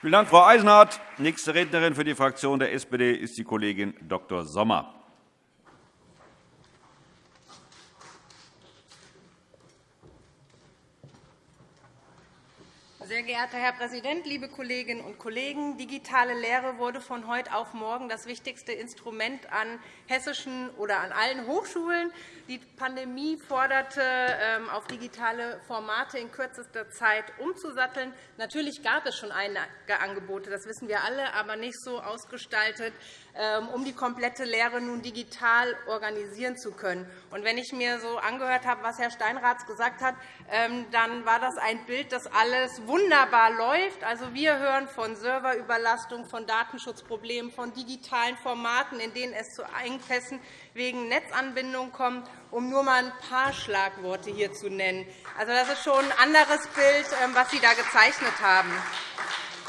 Vielen Dank, Frau Eisenhardt. Nächste Rednerin für die Fraktion der SPD ist die Kollegin Dr. Sommer. Sehr geehrter Herr Präsident, liebe Kolleginnen und Kollegen! Digitale Lehre wurde von heute auf morgen das wichtigste Instrument an hessischen oder an allen Hochschulen. Die Pandemie forderte, ähm, auf digitale Formate in kürzester Zeit umzusatteln. Natürlich gab es schon einige Angebote, das wissen wir alle, aber nicht so ausgestaltet, um die komplette Lehre nun digital organisieren zu können. Und wenn ich mir so angehört habe, was Herr Steinrath gesagt hat, ähm, dann war das ein Bild, das alles wunderbar läuft. Also, wir hören von Serverüberlastung, von Datenschutzproblemen, von digitalen Formaten, in denen es zu Engpässen wegen Netzanbindung kommt, um nur einmal ein paar Schlagworte hier zu nennen. Also, das ist schon ein anderes Bild, ähm, was Sie da gezeichnet haben.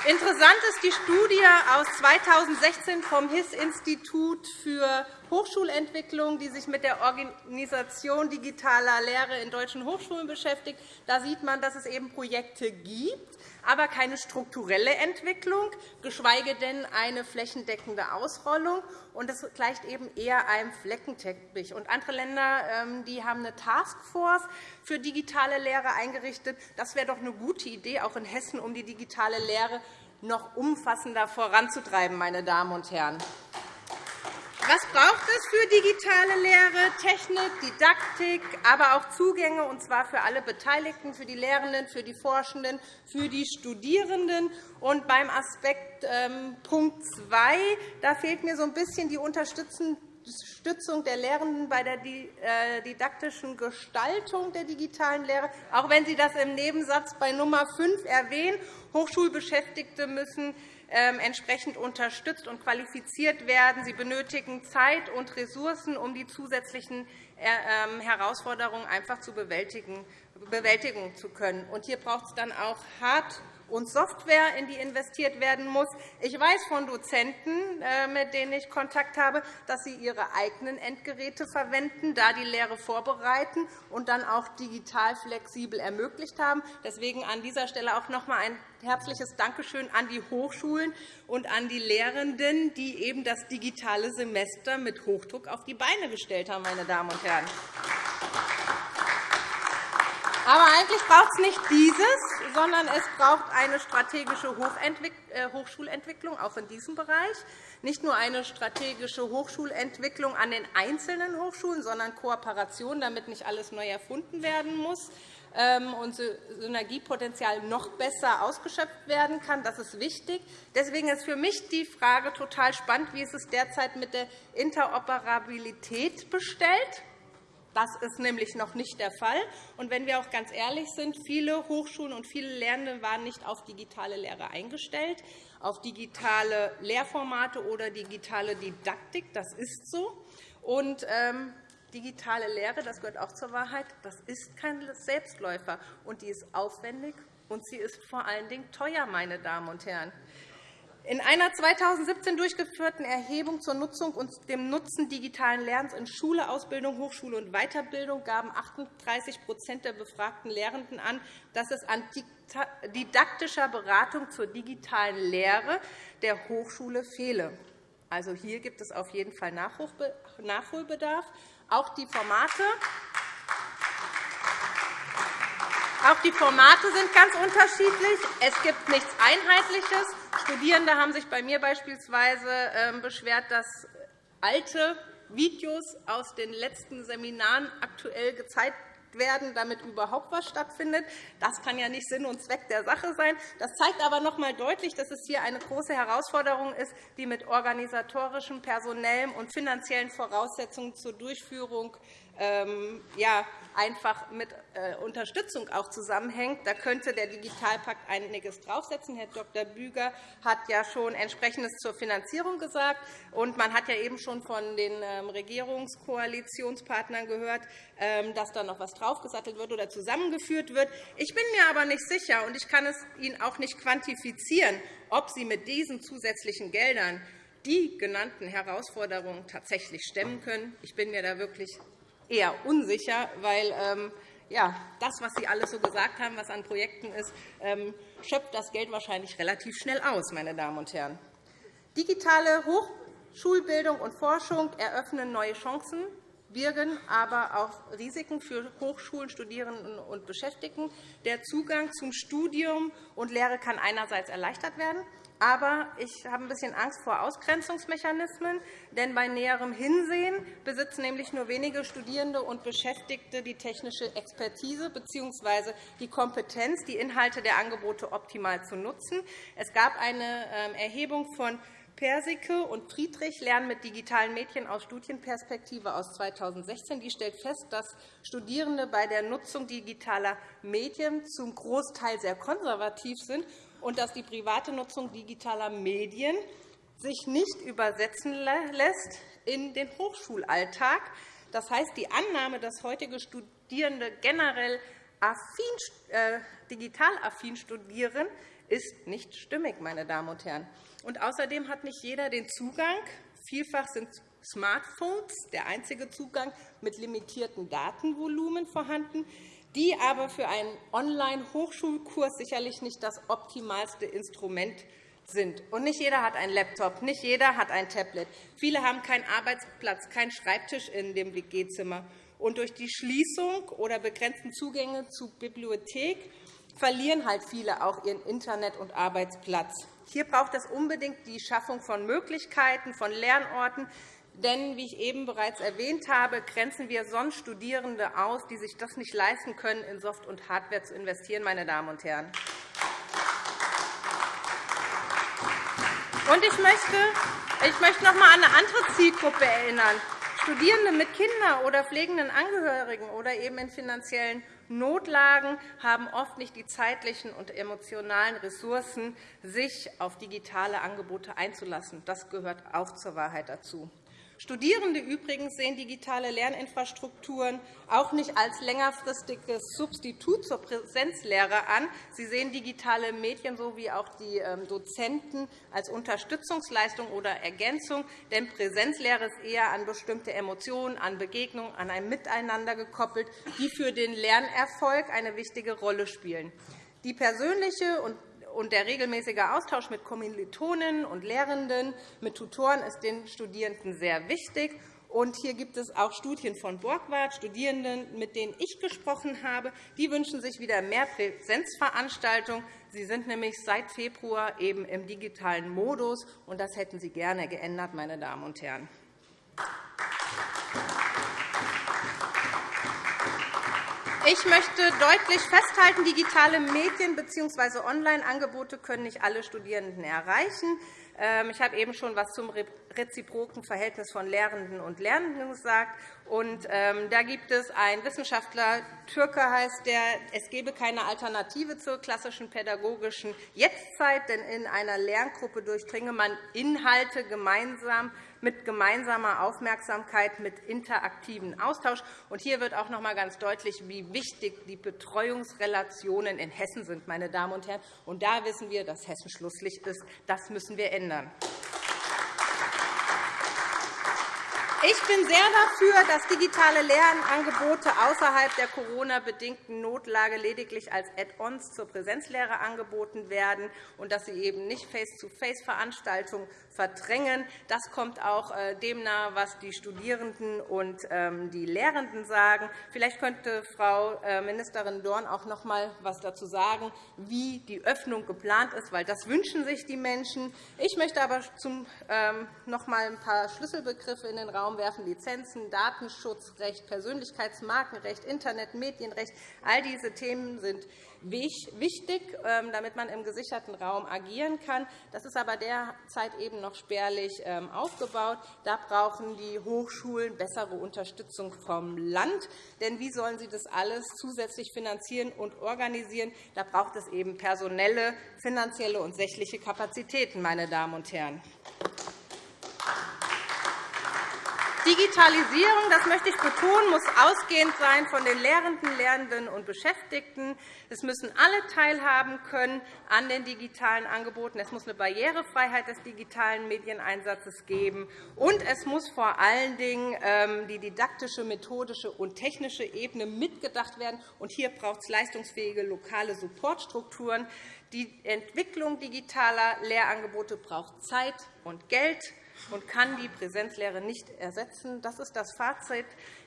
Interessant ist die Studie aus 2016 vom HIS-Institut für Hochschulentwicklung, die sich mit der Organisation digitaler Lehre in deutschen Hochschulen beschäftigt. Da sieht man, dass es eben Projekte gibt, aber keine strukturelle Entwicklung, geschweige denn eine flächendeckende Ausrollung. Das gleicht eben eher einem Fleckenteppich. andere Länder ähm, die haben eine Taskforce für digitale Lehre eingerichtet. Das wäre doch eine gute Idee, auch in Hessen, um die digitale Lehre noch umfassender voranzutreiben. Meine Damen und Herren. Was braucht es für digitale Lehre? Technik, Didaktik, aber auch Zugänge, und zwar für alle Beteiligten, für die Lehrenden, für die Forschenden, für die Studierenden. Und beim Aspekt ähm, Punkt 2 da fehlt mir so ein bisschen die Unterstützung der Lehrenden bei der äh, didaktischen Gestaltung der digitalen Lehre, auch wenn Sie das im Nebensatz bei Nummer 5 erwähnen. Hochschulbeschäftigte müssen entsprechend unterstützt und qualifiziert werden. Sie benötigen Zeit und Ressourcen, um die zusätzlichen äh, ähm, Herausforderungen einfach zu bewältigen zu können. hier braucht es dann auch Hard- und Software, in die investiert werden muss. Ich weiß von Dozenten, äh, mit denen ich Kontakt habe, dass sie ihre eigenen Endgeräte verwenden, da die Lehre vorbereiten und dann auch digital flexibel ermöglicht haben. Deswegen an dieser Stelle auch noch einmal ein herzliches Dankeschön an die Hochschulen und an die Lehrenden, die eben das digitale Semester mit Hochdruck auf die Beine gestellt haben. Meine Damen und Herren. Aber eigentlich braucht es nicht dieses, sondern es braucht eine strategische äh, Hochschulentwicklung, auch in diesem Bereich. Nicht nur eine strategische Hochschulentwicklung an den einzelnen Hochschulen, sondern Kooperation, damit nicht alles neu erfunden werden muss ähm, und Synergiepotenzial noch besser ausgeschöpft werden kann. Das ist wichtig. Deswegen ist für mich die Frage total spannend, wie es derzeit mit der Interoperabilität bestellt. Das ist nämlich noch nicht der Fall. Und wenn wir auch ganz ehrlich sind, viele Hochschulen und viele Lernende waren nicht auf digitale Lehre eingestellt, auf digitale Lehrformate oder digitale Didaktik. Das ist so. Und, ähm, digitale Lehre, das gehört auch zur Wahrheit, das ist kein Selbstläufer. Und die ist aufwendig und sie ist vor allen Dingen teuer, meine Damen und Herren. In einer 2017 durchgeführten Erhebung zur Nutzung und dem Nutzen digitalen Lernens in Schule, Ausbildung, Hochschule und Weiterbildung gaben 38% der befragten Lehrenden an, dass es an didaktischer Beratung zur digitalen Lehre der Hochschule fehle. Also, hier gibt es auf jeden Fall Nachholbedarf. Auch die Formate auch die Formate sind ganz unterschiedlich. Es gibt nichts Einheitliches. Studierende haben sich bei mir beispielsweise ähm, beschwert, dass alte Videos aus den letzten Seminaren aktuell gezeigt werden, damit überhaupt etwas stattfindet. Das kann ja nicht Sinn und Zweck der Sache sein. Das zeigt aber noch einmal deutlich, dass es hier eine große Herausforderung ist, die mit organisatorischem, personellem und finanziellen Voraussetzungen zur Durchführung ja, einfach mit äh, Unterstützung auch zusammenhängt. Da könnte der Digitalpakt einiges draufsetzen. Herr Dr. Büger hat ja schon Entsprechendes zur Finanzierung gesagt. Und man hat ja eben schon von den ähm, Regierungskoalitionspartnern gehört, ähm, dass da noch etwas draufgesattelt wird oder zusammengeführt wird. Ich bin mir aber nicht sicher, und ich kann es Ihnen auch nicht quantifizieren, ob Sie mit diesen zusätzlichen Geldern die genannten Herausforderungen tatsächlich stemmen können. Ich bin mir da wirklich eher unsicher, weil ähm, ja, das, was Sie alles so gesagt haben, was an Projekten ist, ähm, schöpft das Geld wahrscheinlich relativ schnell aus, meine Damen und Herren. Digitale Hochschulbildung und Forschung eröffnen neue Chancen, birgen aber auch Risiken für Hochschulen, Studierenden und Beschäftigten. Der Zugang zum Studium und Lehre kann einerseits erleichtert werden, aber ich habe ein bisschen Angst vor Ausgrenzungsmechanismen, denn bei näherem Hinsehen besitzen nämlich nur wenige Studierende und Beschäftigte die technische Expertise bzw. die Kompetenz, die Inhalte der Angebote optimal zu nutzen. Es gab eine ähm, Erhebung von Persicke und Friedrich Lernen mit digitalen Medien aus Studienperspektive aus 2016. Die stellt fest, dass Studierende bei der Nutzung digitaler Medien zum Großteil sehr konservativ sind und dass die private Nutzung digitaler Medien sich nicht übersetzen lässt in den Hochschulalltag. Das heißt, die Annahme, dass heutige Studierende generell affin, äh, digital affin studieren, ist nicht stimmig, meine Damen und Herren. Und außerdem hat nicht jeder den Zugang. Vielfach sind Smartphones der einzige Zugang mit limitiertem Datenvolumen vorhanden die aber für einen Online-Hochschulkurs sicherlich nicht das optimalste Instrument sind. Und nicht jeder hat einen Laptop, nicht jeder hat ein Tablet. Viele haben keinen Arbeitsplatz, keinen Schreibtisch in dem WG-Zimmer. Und durch die Schließung oder begrenzten Zugänge zur Bibliothek verlieren halt viele auch ihren Internet- und Arbeitsplatz. Hier braucht es unbedingt die Schaffung von Möglichkeiten, von Lernorten, denn, wie ich eben bereits erwähnt habe, grenzen wir sonst Studierende aus, die sich das nicht leisten können, in Soft- und Hardware zu investieren. Meine Damen und Herren. Und ich möchte, ich möchte noch einmal an eine andere Zielgruppe erinnern. Studierende mit Kindern oder pflegenden Angehörigen oder eben in finanziellen Notlagen haben oft nicht die zeitlichen und emotionalen Ressourcen, sich auf digitale Angebote einzulassen. Das gehört auch zur Wahrheit dazu. Studierende übrigens sehen digitale Lerninfrastrukturen auch nicht als längerfristiges Substitut zur Präsenzlehre an. Sie sehen digitale Medien sowie auch die ähm, Dozenten als Unterstützungsleistung oder Ergänzung. Denn Präsenzlehre ist eher an bestimmte Emotionen, an Begegnungen, an ein Miteinander gekoppelt, die für den Lernerfolg eine wichtige Rolle spielen. Die persönliche und und der regelmäßige Austausch mit Kommilitonen und Lehrenden, mit Tutoren ist den Studierenden sehr wichtig. Und hier gibt es auch Studien von Borgward, Studierenden, mit denen ich gesprochen habe. Die wünschen sich wieder mehr Präsenzveranstaltungen. Sie sind nämlich seit Februar eben im digitalen Modus, und das hätten Sie gerne geändert, meine Damen und Herren. Ich möchte deutlich festhalten, digitale Medien bzw. Online-Angebote können nicht alle Studierenden erreichen. Ähm, ich habe eben schon etwas zum reziproken Verhältnis von Lehrenden und Lernenden gesagt. Ähm, da gibt es einen Wissenschaftler, Türke heißt der, es gebe keine Alternative zur klassischen pädagogischen Jetztzeit, denn in einer Lerngruppe durchdringe man Inhalte gemeinsam mit gemeinsamer Aufmerksamkeit, mit interaktiven Austausch. Und hier wird auch noch einmal ganz deutlich, wie wichtig die Betreuungsrelationen in Hessen sind. Meine Damen und Herren. Und da wissen wir, dass Hessen Schlusslicht ist. Das müssen wir ändern. Ich bin sehr dafür, dass digitale Lernangebote außerhalb der Corona-bedingten Notlage lediglich als Add-ons zur Präsenzlehre angeboten werden und dass sie eben nicht Face-to-Face-Veranstaltungen verdrängen. Das kommt auch äh, dem nahe, was die Studierenden und ähm, die Lehrenden sagen. Vielleicht könnte Frau äh, Ministerin Dorn auch noch einmal etwas dazu sagen, wie die Öffnung geplant ist, weil das wünschen sich die Menschen. Ich möchte aber ähm, noch einmal ein paar Schlüsselbegriffe in den Raum werfen. Lizenzen, Datenschutzrecht, Persönlichkeitsmarkenrecht, Internet, Medienrecht. All diese Themen sind wichtig, ähm, damit man im gesicherten Raum agieren kann. Das ist aber derzeit eben noch spärlich ähm, aufgebaut. Da brauchen die Hochschulen bessere Unterstützung vom Land. Denn wie sollen sie das alles zusätzlich finanzieren und organisieren? Da braucht es eben personelle, finanzielle und sächliche Kapazitäten, meine Damen und Herren. Digitalisierung, das möchte ich betonen, muss ausgehend sein von den Lehrenden, Lernenden und Beschäftigten. Es müssen alle teilhaben können an den digitalen Angeboten. Es muss eine Barrierefreiheit des digitalen Medieneinsatzes geben. Und es muss vor allen Dingen ähm, die didaktische, methodische und technische Ebene mitgedacht werden. Und hier braucht es leistungsfähige lokale Supportstrukturen. Die Entwicklung digitaler Lehrangebote braucht Zeit und Geld und kann die Präsenzlehre nicht ersetzen. Das ist das Fazit.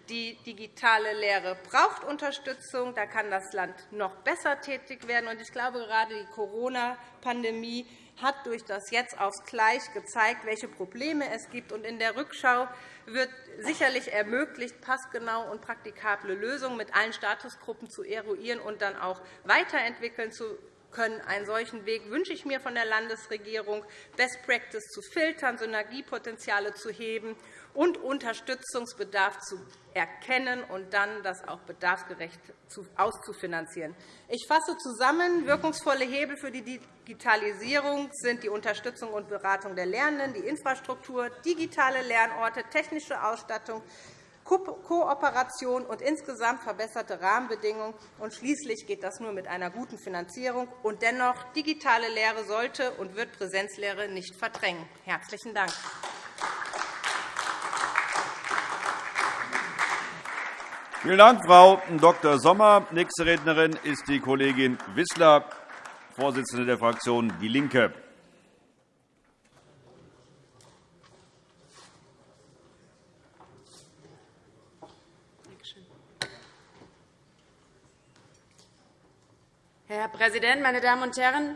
Die digitale Lehre braucht Unterstützung. Da kann das Land noch besser tätig werden. Ich glaube, gerade die Corona-Pandemie hat durch das Jetzt aufs Gleich gezeigt, welche Probleme es gibt. In der Rückschau wird sicherlich ermöglicht, passgenau und praktikable Lösungen mit allen Statusgruppen zu eruieren und dann auch weiterentwickeln zu können. Einen solchen Weg wünsche ich mir von der Landesregierung, Best Practice zu filtern, Synergiepotenziale zu heben und Unterstützungsbedarf zu erkennen und dann das auch bedarfsgerecht auszufinanzieren. Ich fasse zusammen. Wirkungsvolle Hebel für die Digitalisierung sind die Unterstützung und Beratung der Lernenden, die Infrastruktur, digitale Lernorte, technische Ausstattung, Kooperation und insgesamt verbesserte Rahmenbedingungen. Und schließlich geht das nur mit einer guten Finanzierung. Und dennoch, digitale Lehre sollte und wird Präsenzlehre nicht verdrängen. – Herzlichen Dank. Vielen Dank, Frau Dr. Sommer. Nächste Rednerin ist die Kollegin Wissler, Vorsitzende der Fraktion DIE LINKE. Herr Präsident, meine Damen und Herren!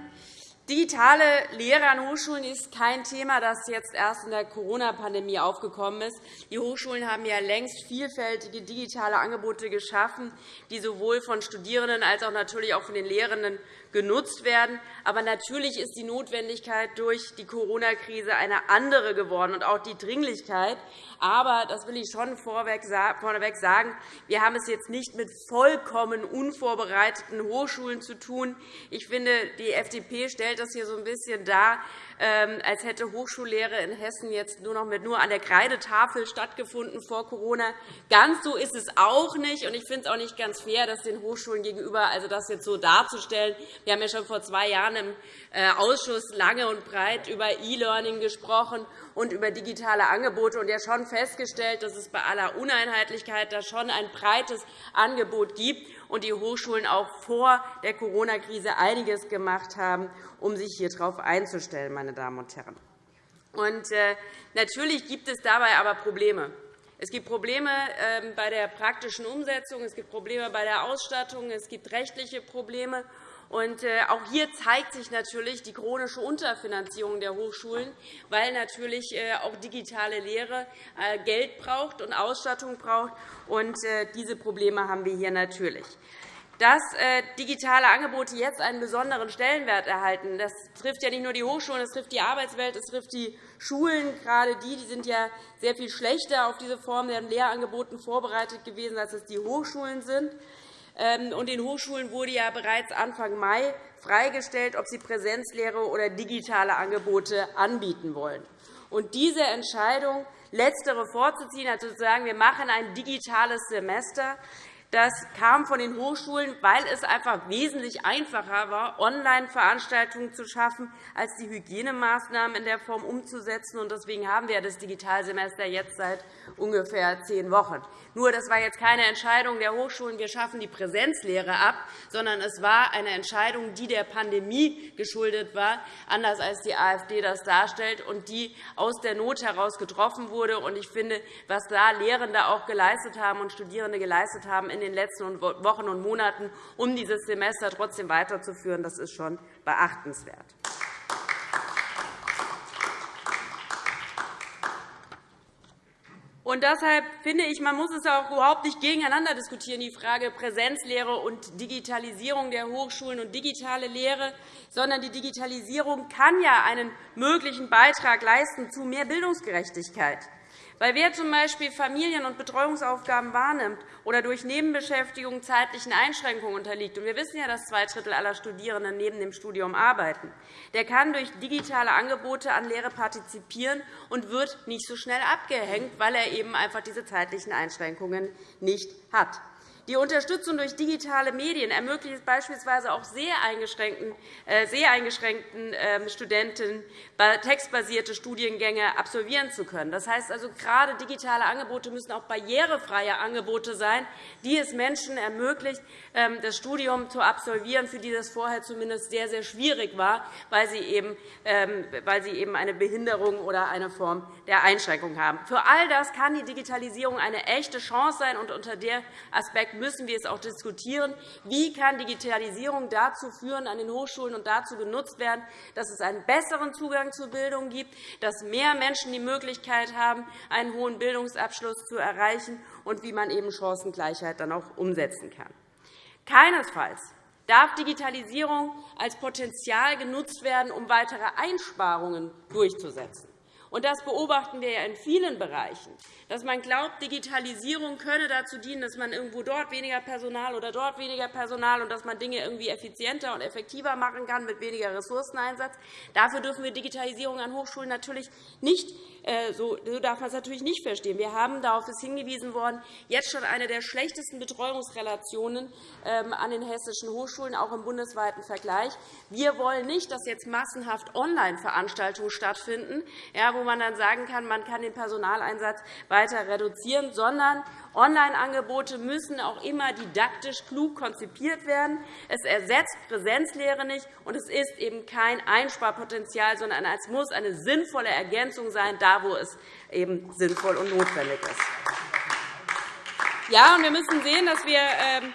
Digitale Lehre an Hochschulen ist kein Thema, das jetzt erst in der Corona-Pandemie aufgekommen ist. Die Hochschulen haben ja längst vielfältige digitale Angebote geschaffen, die sowohl von Studierenden als auch natürlich auch von den Lehrenden genutzt werden. Aber natürlich ist die Notwendigkeit durch die Corona-Krise eine andere geworden und auch die Dringlichkeit. Aber das will ich schon vorweg sagen. Wir haben es jetzt nicht mit vollkommen unvorbereiteten Hochschulen zu tun. Ich finde, die FDP stellt das hier so ein bisschen dar, als hätte Hochschullehre in Hessen jetzt nur noch mit nur an der Kreidetafel stattgefunden vor Corona. Ganz so ist es auch nicht. Ich finde es auch nicht ganz fair, das den Hochschulen gegenüber also das jetzt so darzustellen. Wir haben ja schon vor zwei Jahren im äh, Ausschuss lange und breit über E-Learning gesprochen und über digitale Angebote und ja schon festgestellt, dass es bei aller Uneinheitlichkeit da schon ein breites Angebot gibt und die Hochschulen auch vor der Corona-Krise einiges gemacht haben, um sich hier darauf einzustellen. Meine Damen und Herren. Und, äh, natürlich gibt es dabei aber Probleme. Es gibt Probleme ähm, bei der praktischen Umsetzung, es gibt Probleme bei der Ausstattung, es gibt rechtliche Probleme. Und äh, auch hier zeigt sich natürlich die chronische Unterfinanzierung der Hochschulen, weil natürlich äh, auch digitale Lehre äh, Geld braucht und Ausstattung braucht. Und diese Probleme haben wir hier natürlich. Dass digitale Angebote jetzt einen besonderen Stellenwert erhalten, das trifft ja nicht nur die Hochschulen, das trifft die Arbeitswelt, das trifft die Schulen. Gerade die, die sind ja sehr viel schlechter auf diese Form der Lehrangeboten vorbereitet gewesen, als es die Hochschulen sind. Ähm, und den Hochschulen wurde ja bereits Anfang Mai freigestellt, ob sie Präsenzlehre oder digitale Angebote anbieten wollen. Und diese Entscheidung, letztere vorzuziehen, also zu sagen, wir machen ein digitales Semester, das kam von den Hochschulen, weil es einfach wesentlich einfacher war, Online-Veranstaltungen zu schaffen, als die Hygienemaßnahmen in der Form umzusetzen. Deswegen haben wir das Digitalsemester jetzt seit ungefähr zehn Wochen. Nur, das war jetzt keine Entscheidung der Hochschulen, wir schaffen die Präsenzlehre ab, sondern es war eine Entscheidung, die der Pandemie geschuldet war, anders als die AfD das darstellt, und die aus der Not heraus getroffen wurde. Ich finde, was da Lehrende auch geleistet haben und Studierende geleistet haben in den letzten Wochen und Monaten, um dieses Semester trotzdem weiterzuführen, das ist schon beachtenswert. Und deshalb finde ich, man muss es auch überhaupt nicht gegeneinander diskutieren, die Frage Präsenzlehre und Digitalisierung der Hochschulen und digitale Lehre, sondern die Digitalisierung kann ja einen möglichen Beitrag leisten zu mehr Bildungsgerechtigkeit. Weil wer z.B. Familien- und Betreuungsaufgaben wahrnimmt oder durch Nebenbeschäftigung zeitlichen Einschränkungen unterliegt, und wir wissen ja, dass zwei Drittel aller Studierenden neben dem Studium arbeiten, der kann durch digitale Angebote an Lehre partizipieren und wird nicht so schnell abgehängt, weil er eben einfach diese zeitlichen Einschränkungen nicht hat. Die Unterstützung durch digitale Medien ermöglicht es beispielsweise auch sehr eingeschränkten, äh, sehr eingeschränkten ähm, Studenten, textbasierte Studiengänge absolvieren zu können. Das heißt also, gerade digitale Angebote müssen auch barrierefreie Angebote sein, die es Menschen ermöglicht, ähm, das Studium zu absolvieren, für die das vorher zumindest sehr, sehr schwierig war, weil sie eben, ähm, weil sie eben eine Behinderung oder eine Form der Einschränkung haben. Für all das kann die Digitalisierung eine echte Chance sein. und Unter dem Aspekt müssen wir es auch diskutieren. Wie kann Digitalisierung dazu führen an den Hochschulen und dazu genutzt werden, dass es einen besseren Zugang zur Bildung gibt, dass mehr Menschen die Möglichkeit haben, einen hohen Bildungsabschluss zu erreichen und wie man eben Chancengleichheit dann auch umsetzen kann. Keinesfalls darf Digitalisierung als Potenzial genutzt werden, um weitere Einsparungen durchzusetzen. Und das beobachten wir ja in vielen Bereichen, dass man glaubt, Digitalisierung könne dazu dienen, dass man irgendwo dort weniger Personal oder dort weniger Personal und dass man Dinge irgendwie effizienter und effektiver machen kann mit weniger Ressourceneinsatz. Dafür dürfen wir Digitalisierung an Hochschulen natürlich nicht äh, so darf man es natürlich nicht verstehen. Wir haben, darauf ist hingewiesen worden, jetzt schon eine der schlechtesten Betreuungsrelationen ähm, an den hessischen Hochschulen, auch im bundesweiten Vergleich. Wir wollen nicht, dass jetzt massenhaft Online-Veranstaltungen stattfinden, wo man dann sagen kann, man kann den Personaleinsatz weiter reduzieren, sondern Online-Angebote müssen auch immer didaktisch klug konzipiert werden. Es ersetzt Präsenzlehre nicht, und es ist eben kein Einsparpotenzial, sondern es muss eine sinnvolle Ergänzung sein, da wo es eben sinnvoll und notwendig ist. Ja, und wir müssen sehen, dass wir ähm,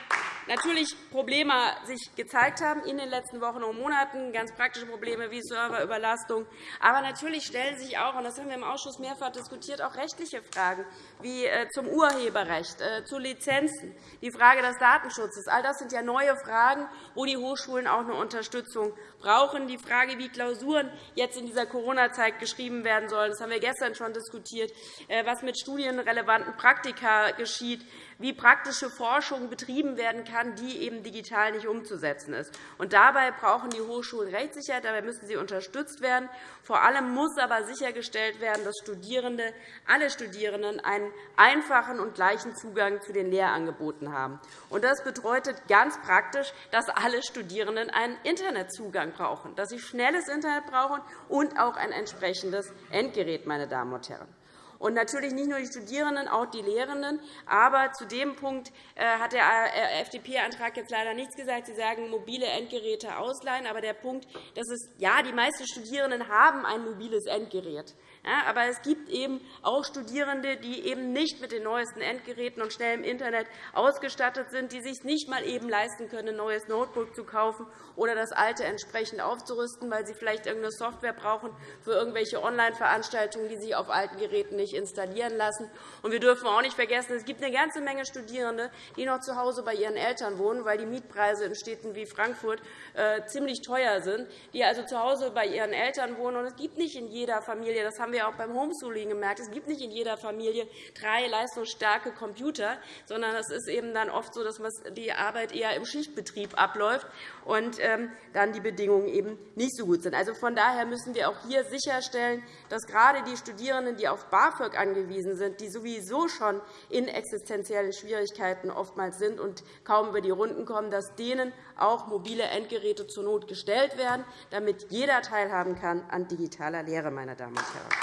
natürlich Probleme sich gezeigt haben in den letzten Wochen und Monaten, ganz praktische Probleme wie Serverüberlastung. Aber natürlich stellen sich auch, und das haben wir im Ausschuss mehrfach diskutiert, auch rechtliche Fragen wie äh, zum Urheberrecht, äh, zu Lizenzen, die Frage des Datenschutzes. All das sind ja neue Fragen, wo die Hochschulen auch eine Unterstützung brauchen. Die Frage, wie Klausuren jetzt in dieser Corona-Zeit geschrieben werden sollen, das haben wir gestern schon diskutiert, äh, was mit studienrelevanten Praktika geschieht, wie praktische Forschung betrieben werden kann, die eben digital nicht umzusetzen ist. Und dabei brauchen die Hochschulen Rechtssicherheit, dabei müssen sie unterstützt werden. Vor allem muss aber sichergestellt werden, dass Studierende, alle Studierenden einen einfachen und gleichen Zugang zu den Lehrangeboten haben. Und das bedeutet ganz praktisch, dass alle Studierenden einen Internetzugang brauchen, dass sie schnelles Internet brauchen und auch ein entsprechendes Endgerät, meine Damen und Herren. Und natürlich nicht nur die Studierenden, auch die Lehrenden. Aber zu dem Punkt äh, hat der äh, FDP-Antrag jetzt leider nichts gesagt. Sie sagen, mobile Endgeräte ausleihen. Aber der Punkt, dass es, ja, die meisten Studierenden haben ein mobiles Endgerät. Aber es gibt eben auch Studierende, die eben nicht mit den neuesten Endgeräten und schnellem Internet ausgestattet sind, die sich nicht einmal eben leisten können, ein neues Notebook zu kaufen oder das alte entsprechend aufzurüsten, weil sie vielleicht irgendeine Software brauchen für irgendwelche Online-Veranstaltungen, die sich auf alten Geräten nicht installieren lassen. Und wir dürfen auch nicht vergessen, es gibt eine ganze Menge Studierende, die noch zu Hause bei ihren Eltern wohnen, weil die Mietpreise in Städten wie Frankfurt äh, ziemlich teuer sind, die also zu Hause bei ihren Eltern wohnen. Und es gibt nicht in jeder Familie, das haben haben wir auch beim Homeschooling gemerkt. Es gibt nicht in jeder Familie drei leistungsstarke Computer, sondern es ist eben dann oft so, dass die Arbeit eher im Schichtbetrieb abläuft und ähm, dann die Bedingungen eben nicht so gut sind. Also von daher müssen wir auch hier sicherstellen, dass gerade die Studierenden, die auf BAföG angewiesen sind, die sowieso schon in existenziellen Schwierigkeiten oftmals sind und kaum über die Runden kommen, dass denen auch mobile Endgeräte zur Not gestellt werden, damit jeder teilhaben kann an digitaler Lehre, meine Damen und Herren.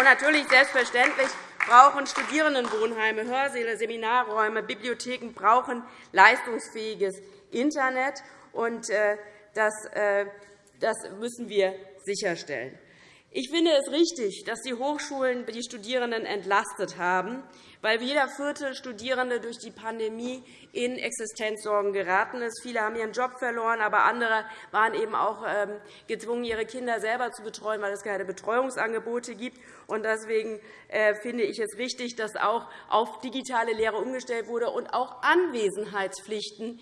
Und natürlich selbstverständlich brauchen Studierendenwohnheime, Hörsäle, Seminarräume, Bibliotheken brauchen leistungsfähiges Internet. Und äh, äh, das müssen wir sicherstellen. Ich finde es richtig, dass die Hochschulen die Studierenden entlastet haben, weil jeder vierte Studierende durch die Pandemie in Existenzsorgen geraten ist. Viele haben ihren Job verloren, aber andere waren eben auch ähm, gezwungen, ihre Kinder selber zu betreuen, weil es keine Betreuungsangebote gibt. Deswegen äh, finde ich es richtig, dass auch auf digitale Lehre umgestellt wurde und auch Anwesenheitspflichten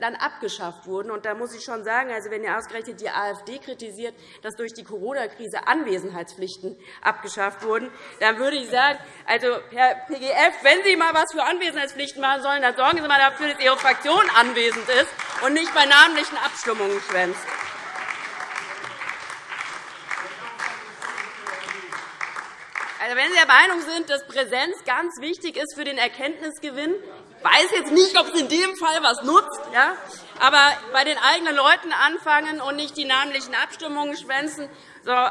dann abgeschafft wurden. da muss ich schon sagen, also wenn ihr ausgerechnet die AfD kritisiert, dass durch die Corona-Krise Anwesenheitspflichten abgeschafft wurden, dann würde ich sagen, also, Herr PGF, wenn Sie einmal etwas für Anwesenheitspflichten machen sollen, dann sorgen Sie einmal dafür, dass Ihre Fraktion anwesend ist und nicht bei namentlichen Abstimmungen schwänzt. Also, wenn Sie der Meinung sind, dass Präsenz ganz wichtig ist für den Erkenntnisgewinn, weiß jetzt nicht, ob es in dem Fall etwas nutzt, ja? Aber bei den eigenen Leuten anfangen und nicht die namentlichen Abstimmungen schwänzen.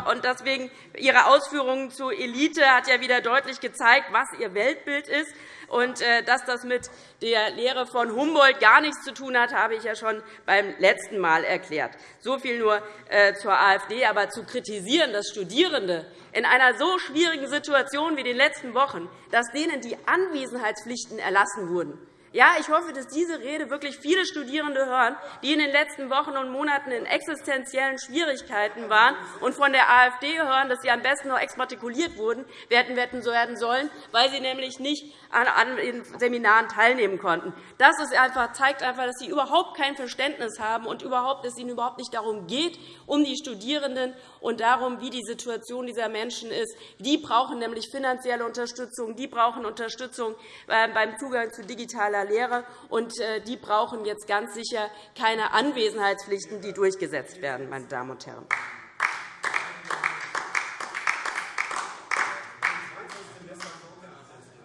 Und deswegen Ihre Ausführungen zur Elite hat ja wieder deutlich gezeigt, was Ihr Weltbild ist. Und äh, dass das mit der Lehre von Humboldt gar nichts zu tun hat, habe ich ja schon beim letzten Mal erklärt. So viel nur äh, zur AfD. Aber zu kritisieren, dass Studierende in einer so schwierigen Situation wie den letzten Wochen, dass denen die Anwesenheitspflichten erlassen wurden, ja, ich hoffe, dass diese Rede wirklich viele Studierende hören, die in den letzten Wochen und Monaten in existenziellen Schwierigkeiten waren und von der AfD hören, dass sie am besten noch exmatrikuliert wurden, werden werden sollen, weil sie nämlich nicht an den Seminaren teilnehmen konnten. Das einfach, zeigt einfach, dass Sie überhaupt kein Verständnis haben und überhaupt, dass es Ihnen überhaupt nicht darum geht, um die Studierenden und darum, wie die Situation dieser Menschen ist. Die brauchen nämlich finanzielle Unterstützung, die brauchen Unterstützung äh, beim Zugang zu digitaler Lehre, und äh, die brauchen jetzt ganz sicher keine Anwesenheitspflichten, die durchgesetzt werden. Meine Damen und Herren.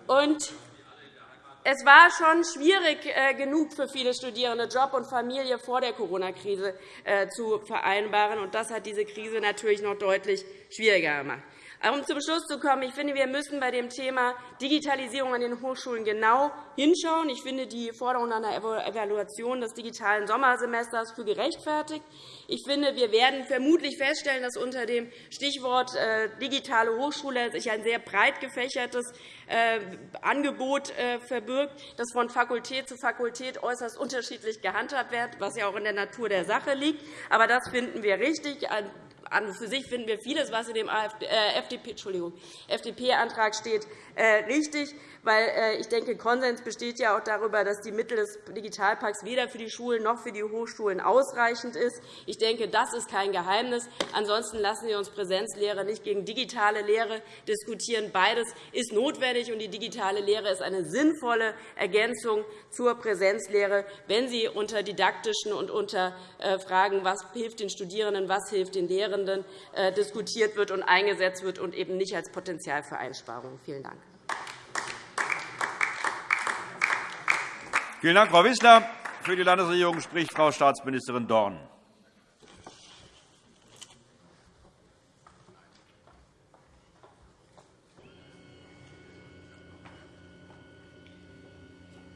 Und es war schon schwierig äh, genug für viele Studierende, Job und Familie vor der Corona-Krise äh, zu vereinbaren. Und das hat diese Krise natürlich noch deutlich schwieriger gemacht. Um zum Schluss zu kommen, ich finde, wir müssen bei dem Thema Digitalisierung an den Hochschulen genau hinschauen. Ich finde die Forderung einer Evaluation des digitalen Sommersemesters für gerechtfertigt. Ich finde, wir werden vermutlich feststellen, dass unter dem Stichwort äh, digitale Hochschule sich ein sehr breit gefächertes äh, Angebot äh, verbirgt, das von Fakultät zu Fakultät äußerst unterschiedlich gehandhabt wird, was ja auch in der Natur der Sache liegt. Aber das finden wir richtig an für sich finden wir vieles, was in dem FDP-Antrag äh, steht, äh, richtig weil äh, ich denke, Konsens besteht ja auch darüber, dass die Mittel des Digitalpakts weder für die Schulen noch für die Hochschulen ausreichend ist. Ich denke, das ist kein Geheimnis. Ansonsten lassen wir uns Präsenzlehre nicht gegen digitale Lehre diskutieren. Beides ist notwendig, und die digitale Lehre ist eine sinnvolle Ergänzung zur Präsenzlehre, wenn sie unter didaktischen und unter Fragen, was hilft den Studierenden, was hilft den Lehrenden, äh, diskutiert wird und eingesetzt wird und eben nicht als Potenzial für Einsparungen. Vielen Dank. Vielen Dank, Frau Wissler. Für die Landesregierung spricht Frau Staatsministerin Dorn.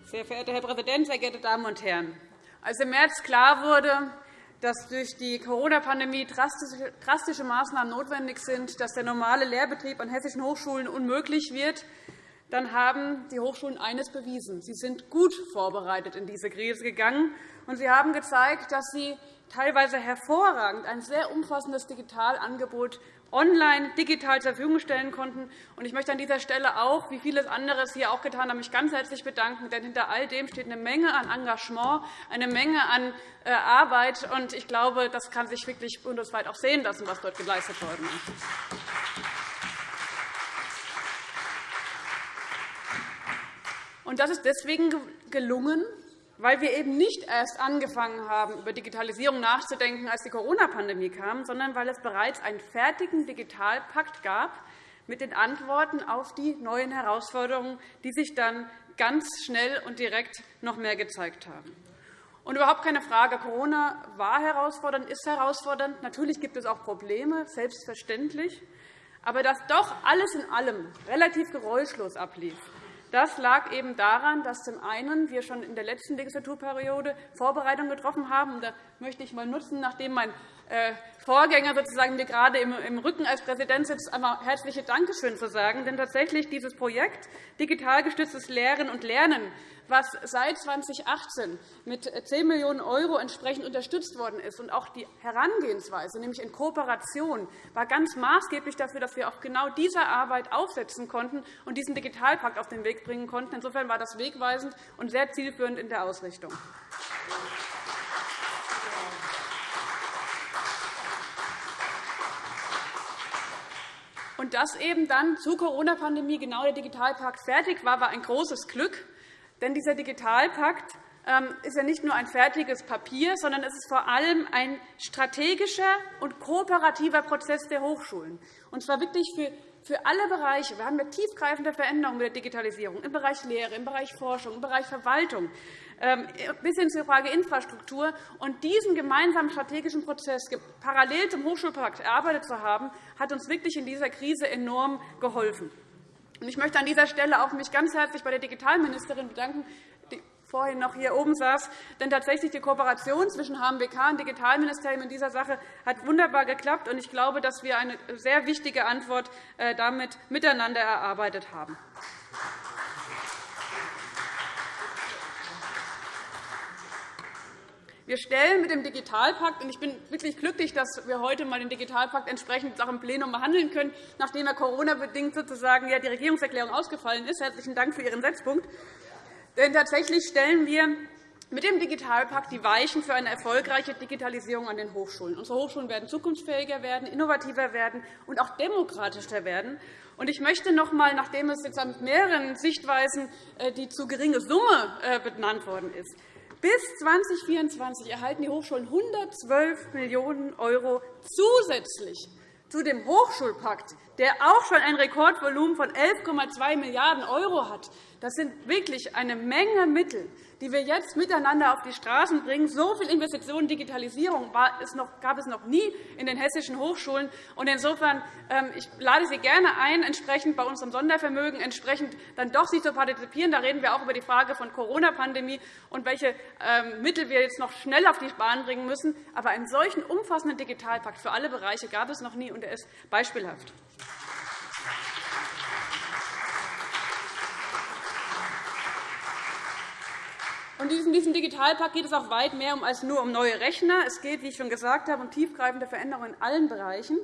Sehr verehrter Herr Präsident, sehr geehrte Damen und Herren! Als im März klar wurde, dass durch die Corona-Pandemie drastische Maßnahmen notwendig sind, dass der normale Lehrbetrieb an hessischen Hochschulen unmöglich wird, dann haben die Hochschulen eines bewiesen. Sie sind gut vorbereitet in diese Krise gegangen, und sie haben gezeigt, dass sie teilweise hervorragend ein sehr umfassendes Digitalangebot online digital zur Verfügung stellen konnten. Ich möchte an dieser Stelle auch, wie vieles anderes hier auch getan haben, mich ganz herzlich bedanken. Denn hinter all dem steht eine Menge an Engagement, eine Menge an äh, Arbeit. Und ich glaube, das kann sich wirklich bundesweit auch sehen lassen, was dort geleistet worden ist. Das ist deswegen gelungen, weil wir eben nicht erst angefangen haben, über Digitalisierung nachzudenken, als die Corona-Pandemie kam, sondern weil es bereits einen fertigen Digitalpakt gab mit den Antworten auf die neuen Herausforderungen, die sich dann ganz schnell und direkt noch mehr gezeigt haben. Und überhaupt keine Frage, Corona war herausfordernd, ist herausfordernd. Natürlich gibt es auch Probleme, selbstverständlich. Aber dass doch alles in allem relativ geräuschlos ablief, das lag eben daran, dass zum einen wir schon in der letzten Legislaturperiode Vorbereitungen getroffen haben. Da möchte ich mal nutzen, nachdem mein Vorgänger sozusagen mir gerade im Rücken als Präsident sitzt, einmal herzliche Dankeschön zu sagen. Denn tatsächlich dieses Projekt digital gestütztes Lehren und Lernen, was seit 2018 mit 10 Millionen € entsprechend unterstützt worden ist, und auch die Herangehensweise, nämlich in Kooperation, war ganz maßgeblich dafür, dass wir auch genau diese Arbeit aufsetzen konnten und diesen Digitalpakt auf den Weg bringen konnten. Insofern war das wegweisend und sehr zielführend in der Ausrichtung. Und dass eben dann zur Corona-Pandemie genau der Digitalpakt fertig war, war ein großes Glück. Denn dieser Digitalpakt ähm, ist ja nicht nur ein fertiges Papier, sondern es ist vor allem ein strategischer und kooperativer Prozess der Hochschulen. Und zwar wirklich für für alle Bereiche. Wir haben eine tiefgreifende Veränderung mit der Digitalisierung im Bereich Lehre, im Bereich Forschung, im Bereich Verwaltung, ähm, bis hin zur Frage Infrastruktur. Und diesen gemeinsamen strategischen Prozess parallel zum Hochschulpakt erarbeitet zu haben, hat uns wirklich in dieser Krise enorm geholfen. Ich möchte an dieser Stelle auch mich ganz herzlich bei der Digitalministerin bedanken, vorhin noch hier oben saß. Denn tatsächlich die Kooperation zwischen HMWK und Digitalministerium in dieser Sache hat wunderbar geklappt. Und ich glaube, dass wir eine sehr wichtige Antwort äh, damit miteinander erarbeitet haben. Wir stellen mit dem Digitalpakt, und ich bin wirklich glücklich, dass wir heute mal den Digitalpakt entsprechend auch im Plenum behandeln können, nachdem er Corona-bedingt sozusagen ja die Regierungserklärung ausgefallen ist. Herzlichen Dank für Ihren Setzpunkt. Denn tatsächlich stellen wir mit dem Digitalpakt die Weichen für eine erfolgreiche Digitalisierung an den Hochschulen. Unsere Hochschulen werden zukunftsfähiger werden, innovativer werden und auch demokratischer werden. Ich möchte noch einmal, nachdem es jetzt an mehreren Sichtweisen äh, die zu geringe Summe äh, benannt worden ist, bis 2024 erhalten die Hochschulen 112 Millionen € zusätzlich zu dem Hochschulpakt, der auch schon ein Rekordvolumen von 11,2 Milliarden € hat. Das sind wirklich eine Menge Mittel, die wir jetzt miteinander auf die Straßen bringen. So viel Investitionen in Digitalisierung gab es noch nie in den hessischen Hochschulen. Insofern ähm, ich lade Sie gerne ein, entsprechend bei unserem Sondervermögen entsprechend dann doch sich zu partizipieren. Da reden wir auch über die Frage von Corona-Pandemie und welche ähm, Mittel wir jetzt noch schnell auf die Bahn bringen müssen. Aber einen solchen umfassenden Digitalpakt für alle Bereiche gab es noch nie, und er ist beispielhaft. In diesem Digitalpakt geht es auch weit mehr als nur um neue Rechner. Es geht, wie ich schon gesagt habe, um tiefgreifende Veränderungen in allen Bereichen.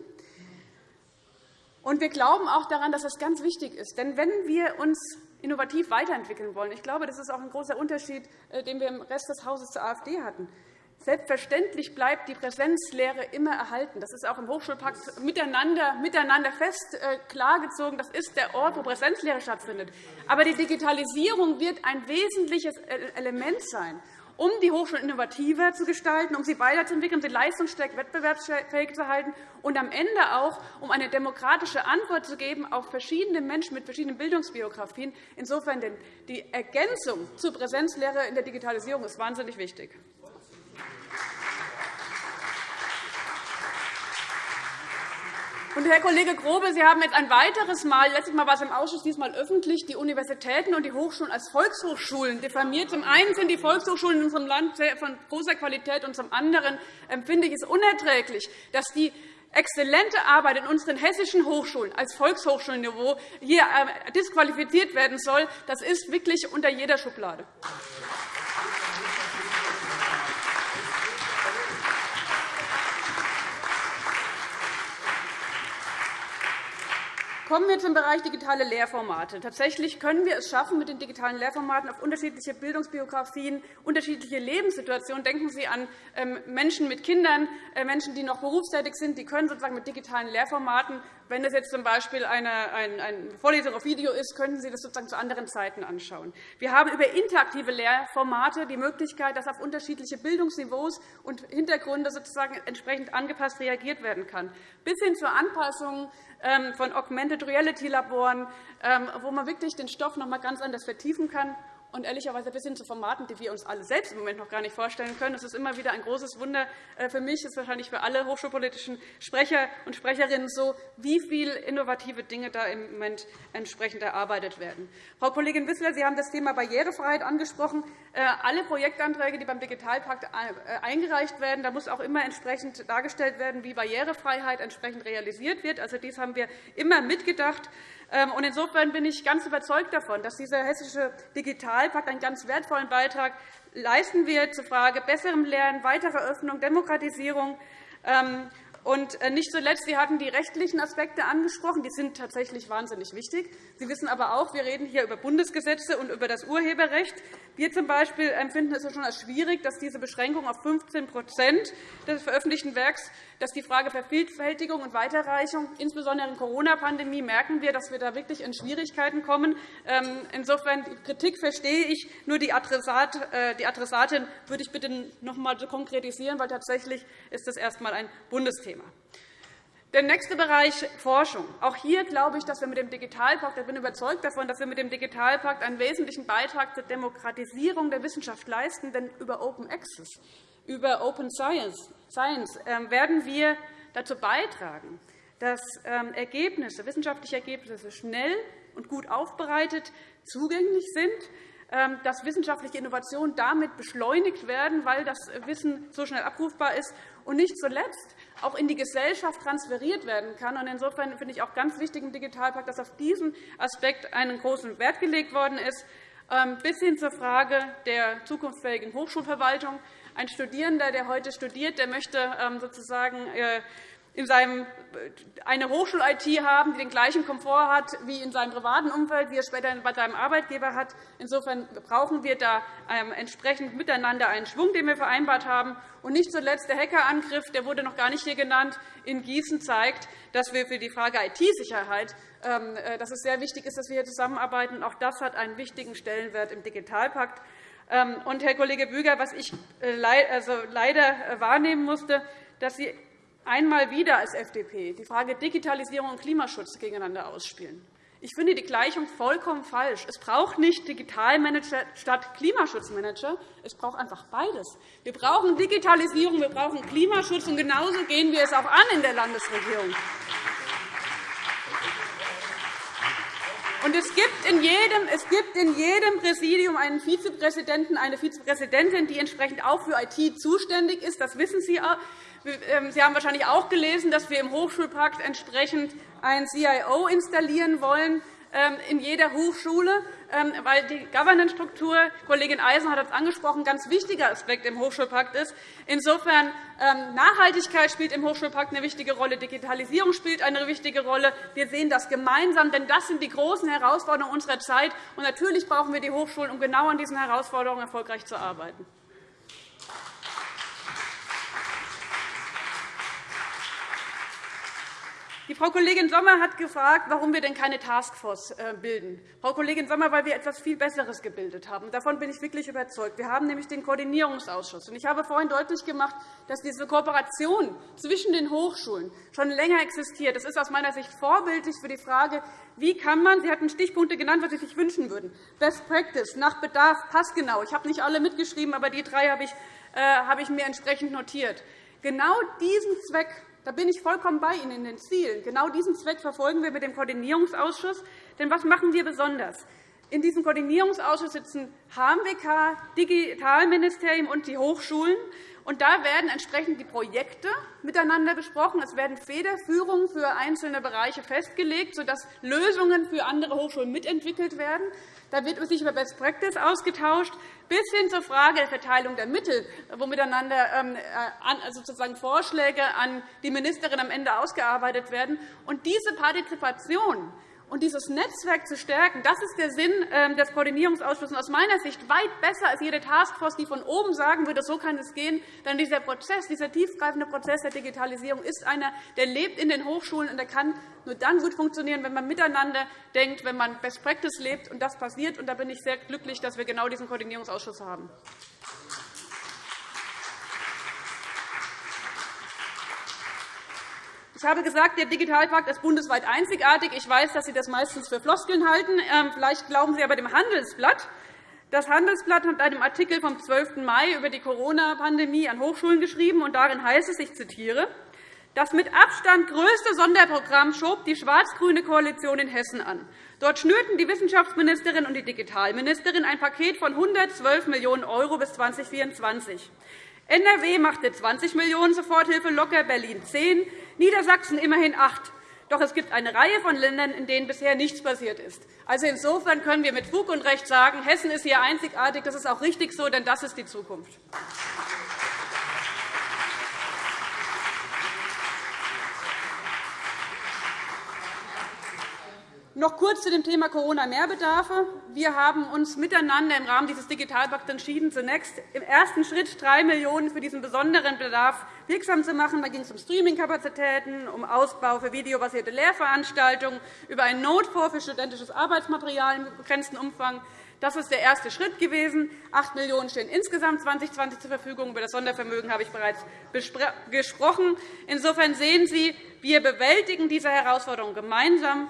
Wir glauben auch daran, dass das ganz wichtig ist. Denn wenn wir uns innovativ weiterentwickeln wollen, ich glaube, das ist auch ein großer Unterschied, äh, den wir im Rest des Hauses zur AfD hatten, Selbstverständlich bleibt die Präsenzlehre immer erhalten. Das ist auch im Hochschulpakt miteinander, miteinander fest äh, klargezogen. Das ist der Ort, wo Präsenzlehre stattfindet. Aber die Digitalisierung wird ein wesentliches äh, Element sein, um die Hochschulen innovativer zu gestalten, um sie weiterzuentwickeln, um sie leistungsstärk wettbewerbsfähig zu halten und am Ende auch, um eine demokratische Antwort zu geben auf verschiedene Menschen mit verschiedenen Bildungsbiografien. Insofern die Ergänzung zur Präsenzlehre in der Digitalisierung ist wahnsinnig wichtig. Und, Herr Kollege Grobe, Sie haben jetzt ein weiteres Mal, letztes Mal war es im Ausschuss, diesmal öffentlich, die Universitäten und die Hochschulen als Volkshochschulen diffamiert. Zum einen sind die Volkshochschulen in unserem Land von großer Qualität, und zum anderen empfinde ich es unerträglich, dass die exzellente Arbeit in unseren hessischen Hochschulen als Volkshochschulniveau hier äh, disqualifiziert werden soll. Das ist wirklich unter jeder Schublade. Kommen wir zum Bereich digitale Lehrformate. Tatsächlich können wir es schaffen, mit den digitalen Lehrformaten auf unterschiedliche Bildungsbiografien, unterschiedliche Lebenssituationen denken Sie an ähm, Menschen mit Kindern, äh, Menschen, die noch berufstätig sind, die können sozusagen mit digitalen Lehrformaten, wenn es jetzt z.B. eine, eine Vorlesung auf Video ist, können Sie das sozusagen zu anderen Zeiten anschauen. Wir haben über interaktive Lehrformate die Möglichkeit, dass auf unterschiedliche Bildungsniveaus und Hintergründe sozusagen entsprechend angepasst reagiert werden kann, bis hin zur Anpassung ähm, von Augmented Reality Laboren, ähm, wo man wirklich den Stoff noch einmal ganz anders vertiefen kann. Und ehrlicherweise bis hin zu Formaten, die wir uns alle selbst im Moment noch gar nicht vorstellen können. Das ist immer wieder ein großes Wunder äh, für mich, ist wahrscheinlich für alle hochschulpolitischen Sprecher und Sprecherinnen so, wie viele innovative Dinge da im Moment entsprechend erarbeitet werden. Frau Kollegin Wissler, Sie haben das Thema Barrierefreiheit angesprochen. Äh, alle Projektanträge, die beim Digitalpakt äh, eingereicht werden, da muss auch immer entsprechend dargestellt werden, wie Barrierefreiheit entsprechend realisiert wird. Also, dies haben wir immer mitgedacht. Ähm, insofern bin ich ganz überzeugt davon, dass dieser Hessische Digitalpakt einen ganz wertvollen Beitrag leisten wird zur Frage besserem Lernen, weiterer Öffnung, Demokratisierung. Und äh, nicht zuletzt, Sie hatten die rechtlichen Aspekte angesprochen. Die sind tatsächlich wahnsinnig wichtig. Sie wissen aber auch, wir reden hier über Bundesgesetze und über das Urheberrecht. Wir zum Beispiel empfinden es schon als schwierig, dass diese Beschränkung auf 15% des veröffentlichten Werks dass die Frage Vervielfältigung und Weiterreichung, insbesondere in der Corona-Pandemie, merken wir, dass wir da wirklich in Schwierigkeiten kommen. Ähm, insofern die Kritik verstehe ich. Nur die, Adressat, äh, die Adressatin würde ich bitte noch einmal konkretisieren, weil tatsächlich ist das erst einmal ein Bundesthema. Der nächste Bereich Forschung. Auch hier glaube ich, dass wir mit dem Digitalpakt, ich bin überzeugt davon, dass wir mit dem Digitalpakt einen wesentlichen Beitrag zur Demokratisierung der Wissenschaft leisten. Denn über Open Access, über Open Science Science ähm, werden wir dazu beitragen, dass ähm, Ergebnisse, wissenschaftliche Ergebnisse schnell und gut aufbereitet zugänglich sind, ähm, dass wissenschaftliche Innovationen damit beschleunigt werden, weil das Wissen so schnell abrufbar ist und nicht zuletzt auch in die Gesellschaft transferiert werden kann. Insofern finde ich auch ganz wichtig im Digitalpakt, dass auf diesen Aspekt einen großen Wert gelegt worden ist, bis hin zur Frage der zukunftsfähigen Hochschulverwaltung. Ein Studierender, der heute studiert, der möchte ähm, sozusagen äh, in seinem, äh, eine Hochschul-IT haben, die den gleichen Komfort hat wie in seinem privaten Umfeld, wie er später bei seinem Arbeitgeber hat. Insofern brauchen wir da ähm, entsprechend miteinander einen Schwung, den wir vereinbart haben. Und nicht zuletzt der Hackerangriff, der wurde noch gar nicht hier genannt, in Gießen zeigt, dass wir für die Frage IT-Sicherheit ähm, äh, dass es sehr wichtig ist, dass wir hier zusammenarbeiten. Auch das hat einen wichtigen Stellenwert im Digitalpakt. Ähm, und, Herr Kollege Büger, was ich äh, also leider wahrnehmen musste, dass Sie einmal wieder als FDP die Frage Digitalisierung und Klimaschutz gegeneinander ausspielen. Ich finde die Gleichung vollkommen falsch. Es braucht nicht Digitalmanager statt Klimaschutzmanager. Es braucht einfach beides. Wir brauchen Digitalisierung, wir brauchen Klimaschutz, und genauso gehen wir es auch an in der Landesregierung. Und es gibt, in jedem, Präsidium einen Vizepräsidenten, eine Vizepräsidentin, die entsprechend auch für IT zuständig ist. Das wissen Sie. Ähm, Sie haben wahrscheinlich auch gelesen, dass wir im Hochschulpakt entsprechend ein CIO installieren wollen ähm, in jeder Hochschule. Ähm, weil die Governance-Struktur, Kollegin Eisen hat das angesprochen, ein ganz wichtiger Aspekt im Hochschulpakt ist. Insofern Nachhaltigkeit spielt im Hochschulpakt eine wichtige Rolle, Digitalisierung spielt eine wichtige Rolle. Wir sehen das gemeinsam, denn das sind die großen Herausforderungen unserer Zeit. Und natürlich brauchen wir die Hochschulen, um genau an diesen Herausforderungen erfolgreich zu arbeiten. Die Frau Kollegin Sommer hat gefragt, warum wir denn keine Taskforce äh, bilden. Frau Kollegin Sommer, weil wir etwas viel Besseres gebildet haben. Davon bin ich wirklich überzeugt. Wir haben nämlich den Koordinierungsausschuss. Ich habe vorhin deutlich gemacht, dass diese Kooperation zwischen den Hochschulen schon länger existiert. Das ist aus meiner Sicht vorbildlich für die Frage, wie kann man, Sie hatten Stichpunkte genannt, was Sie sich wünschen würden, Best Practice, nach Bedarf, passgenau. Ich habe nicht alle mitgeschrieben, aber die drei habe ich, äh, habe ich mir entsprechend notiert. Genau diesen Zweck da bin ich vollkommen bei Ihnen in den Zielen. Genau diesen Zweck verfolgen wir mit dem Koordinierungsausschuss. Denn was machen wir besonders? In diesem Koordinierungsausschuss sitzen HMWK, Digitalministerium und die Hochschulen. Und da werden entsprechend die Projekte miteinander besprochen. Es werden Federführungen für einzelne Bereiche festgelegt, sodass Lösungen für andere Hochschulen mitentwickelt werden. Da wird sich über Best Practice ausgetauscht, bis hin zur Frage der Verteilung der Mittel, wo miteinander ähm, äh, also sozusagen Vorschläge an die Ministerin am Ende ausgearbeitet werden. Und diese Partizipation und dieses Netzwerk zu stärken, das ist der Sinn ähm, des Koordinierungsausschusses. Aus meiner Sicht weit besser als jede Taskforce, die von oben sagen würde, so kann es gehen. Denn dieser Prozess, dieser tiefgreifende Prozess der Digitalisierung ist einer, der lebt in den Hochschulen und der kann nur dann gut funktionieren, wenn man miteinander denkt, wenn man Best Practice lebt. Und das passiert. Und da bin ich sehr glücklich, dass wir genau diesen Koordinierungsausschuss haben. Ich habe gesagt, der Digitalpakt ist bundesweit einzigartig. Ich weiß, dass Sie das meistens für Floskeln halten. Ähm, vielleicht glauben Sie aber dem Handelsblatt. Das Handelsblatt hat einem Artikel vom 12. Mai über die Corona-Pandemie an Hochschulen geschrieben. und Darin heißt es, ich zitiere, das mit Abstand größte Sonderprogramm schob die schwarz-grüne Koalition in Hessen an. Dort schnürten die Wissenschaftsministerin und die Digitalministerin ein Paket von 112 Millionen € bis 2024. NRW machte 20 Millionen € Soforthilfe locker, Berlin 10, Niedersachsen immerhin 8. Doch es gibt eine Reihe von Ländern, in denen bisher nichts passiert ist. Also insofern können wir mit Fug und Recht sagen, Hessen ist hier einzigartig. Das ist auch richtig so, denn das ist die Zukunft. Noch kurz zu dem Thema Corona-Mehrbedarfe. Wir haben uns miteinander im Rahmen dieses Digitalpakts entschieden, zunächst im ersten Schritt 3 Millionen € für diesen besonderen Bedarf wirksam zu machen. Da ging es um Streamingkapazitäten, um Ausbau für videobasierte Lehrveranstaltungen, über einen Notfonds für studentisches Arbeitsmaterial im begrenzten Umfang. Das ist der erste Schritt gewesen. 8 Millionen € stehen insgesamt 2020 zur Verfügung. Über das Sondervermögen habe ich bereits gesprochen. Insofern sehen Sie, wir bewältigen diese Herausforderung gemeinsam.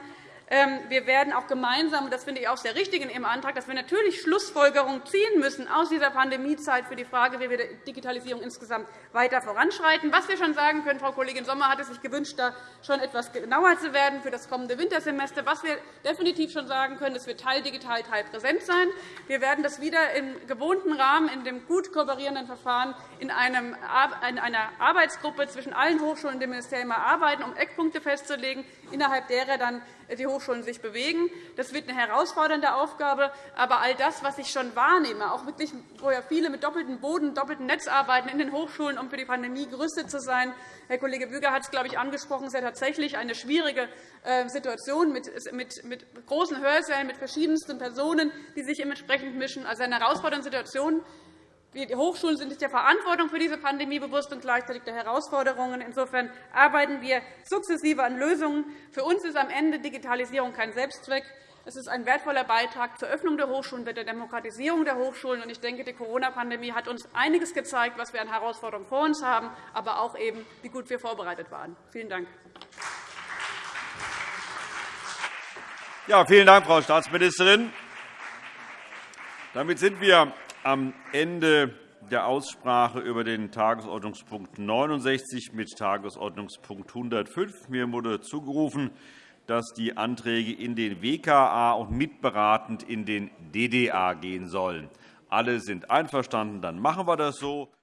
Ähm, wir werden auch gemeinsam, und das finde ich auch sehr richtig in Ihrem Antrag, dass wir natürlich Schlussfolgerungen ziehen müssen aus dieser Pandemiezeit für die Frage, wie wir die Digitalisierung insgesamt weiter voranschreiten. Was wir schon sagen können, Frau Kollegin Sommer hatte sich gewünscht, da schon etwas genauer zu werden für das kommende Wintersemester. Was wir definitiv schon sagen können, es wird Teil digital, Teil präsent sein. Wir werden das wieder im gewohnten Rahmen, in dem gut kooperierenden Verfahren in einer Arbeitsgruppe zwischen allen Hochschulen und dem Ministerium erarbeiten, um Eckpunkte festzulegen, innerhalb derer dann die Hochschulen sich bewegen. Das wird eine herausfordernde Aufgabe. Aber all das, was ich schon wahrnehme, auch wirklich, wo ja viele mit doppeltem Boden, doppeltem Netz arbeiten in den Hochschulen, um für die Pandemie gerüstet zu sein. Herr Kollege Büger hat es, glaube ich, angesprochen. Es ist ja tatsächlich eine schwierige äh, Situation mit, großen Hörsälen, mit verschiedensten Personen, die sich entsprechend mischen. Also eine herausfordernde Situation. Die Hochschulen sind sich der Verantwortung für diese Pandemie bewusst und gleichzeitig der Herausforderungen. Insofern arbeiten wir sukzessive an Lösungen. Für uns ist am Ende Digitalisierung kein Selbstzweck. Es ist ein wertvoller Beitrag zur Öffnung der Hochschulen, der Demokratisierung der Hochschulen. Ich denke, die Corona-Pandemie hat uns einiges gezeigt, was wir an Herausforderungen vor uns haben, aber auch eben, wie gut wir vorbereitet waren. Vielen Dank. Ja, vielen Dank, Frau Staatsministerin. Damit sind wir am Ende der Aussprache über den Tagesordnungspunkt 69 mit Tagesordnungspunkt 105. Mir wurde zugerufen, dass die Anträge in den WKA und mitberatend in den DDA gehen sollen. Alle sind einverstanden, dann machen wir das so.